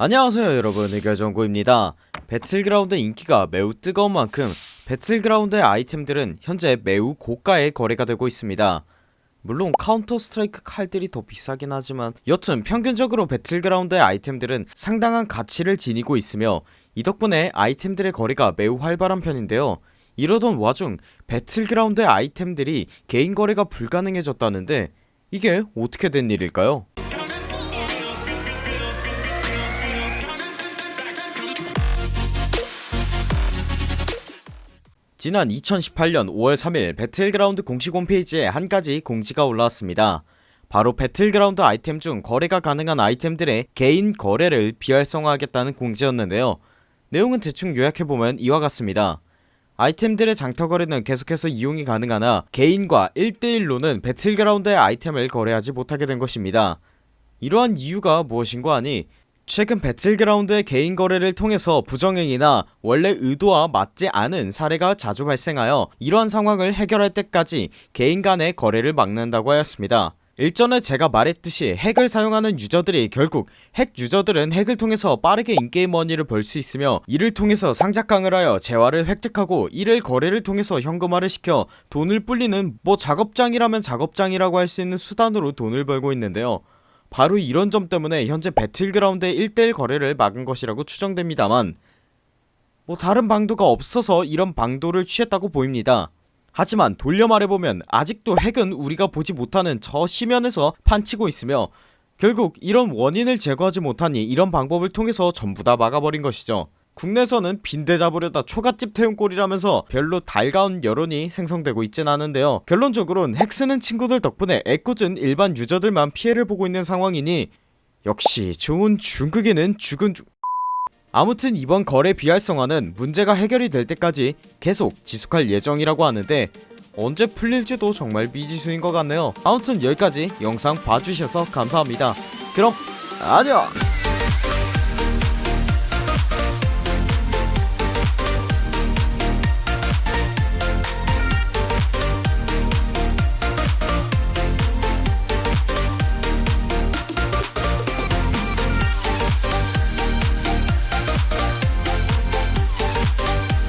안녕하세요 여러분. 의결정구입니다. 배틀그라운드 인기가 매우 뜨거운 만큼 배틀그라운드의 아이템들은 현재 매우 고가에 거래가 되고 있습니다. 물론 카운터 스트라이크 칼들이 더 비싸긴 하지만 여튼 평균적으로 배틀그라운드의 아이템들은 상당한 가치를 지니고 있으며 이 덕분에 아이템들의 거래가 매우 활발한 편인데요. 이러던 와중 배틀그라운드의 아이템들이 개인 거래가 불가능해졌다는데 이게 어떻게 된 일일까요? 지난 2018년 5월 3일 배틀그라운드 공식 홈페이지에 한 가지 공지가 올라왔습니다. 바로 배틀그라운드 아이템 중 거래가 가능한 아이템들의 개인 거래를 비활성화하겠다는 공지였는데요. 내용은 대충 요약해보면 이와 같습니다. 아이템들의 장터 거래는 계속해서 이용이 가능하나 개인과 1대1로는 배틀그라운드의 아이템을 거래하지 못하게 된 것입니다. 이러한 이유가 무엇인고 하니 최근 배틀그라운드의 개인 거래를 통해서 부정행위나 원래 의도와 맞지 않은 사례가 자주 발생하여 이러한 상황을 해결할 때까지 개인 간의 거래를 막는다고 하였습니다. 일전에 제가 말했듯이 핵을 사용하는 유저들이 결국 핵 유저들은 핵을 통해서 빠르게 in-game money를 벌 수 있으며 이를 통해서 상자깡을 하여 재화를 획득하고 이를 거래를 통해서 현금화를 시켜 돈을 불리는 뭐 작업장이라면 작업장이라고 할 수 있는 수단으로 돈을 벌고 있는데요 바로 이런 점 때문에 현재 배틀그라운드의 1대1 거래를 막은 것이라고 추정됩니다만 뭐 다른 방도가 없어서 이런 방도를 취했다고 보입니다. 하지만 돌려 말해보면 아직도 핵은 우리가 보지 못하는 저 시면에서 판치고 있으며 결국 이런 원인을 제거하지 못하니 이런 방법을 통해서 전부 다 막아버린 것이죠 국내에서는 빈대 잡으려다 초가집 태운 꼴이라면서 별로 달가운 여론이 생성되고 있진 않은데요. 결론적으로는 핵 쓰는 친구들 덕분에 애꿎은 일반 유저들만 피해를 보고 있는 상황이니 역시 좋은 중국인은 죽은 중... 아무튼 이번 거래 비활성화는 문제가 해결이 될 때까지 계속 지속할 예정이라고 하는데 언제 풀릴지도 정말 미지수인 것 같네요. 아무튼 여기까지 영상 봐주셔서 감사합니다. 그럼 안녕